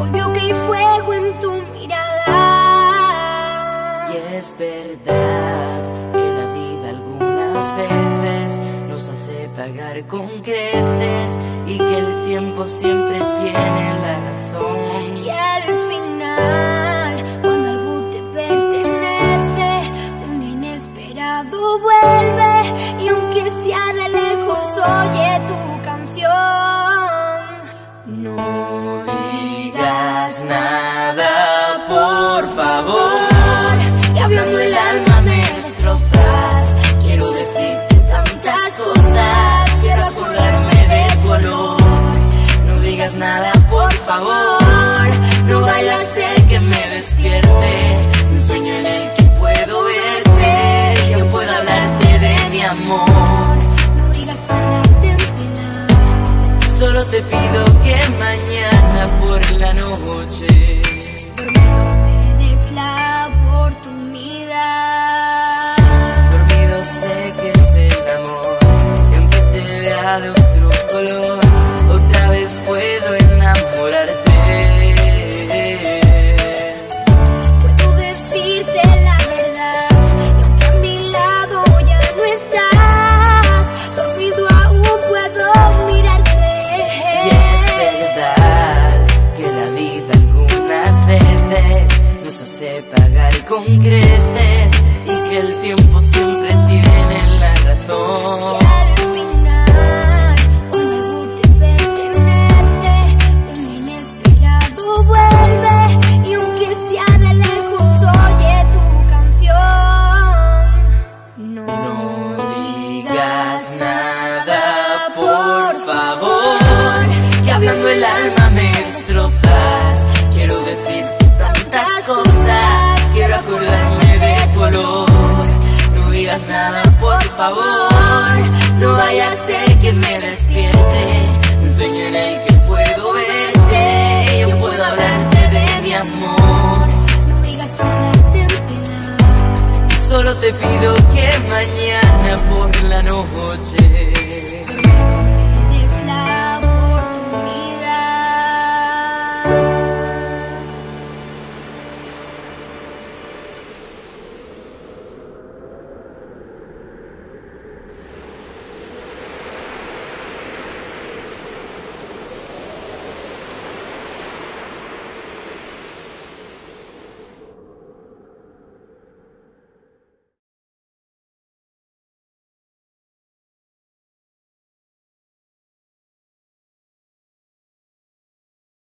Obvio que hay fuego en tu mirada. Y es verdad que la vida algunas veces nos hace pagar con creces y que el tiempo siempre tiene la razón. Y al final, cuando algo te pertenece, un inesperado vuelve. Y aunque sea de lejos, oye tu canción. No digas nada, por la pagar con favor. No vaya a ser que me despierte. Un sueño en el que puedo verte. Yo puedo hablarte de mi amor. no digas. Solo te pido que mañana por la noche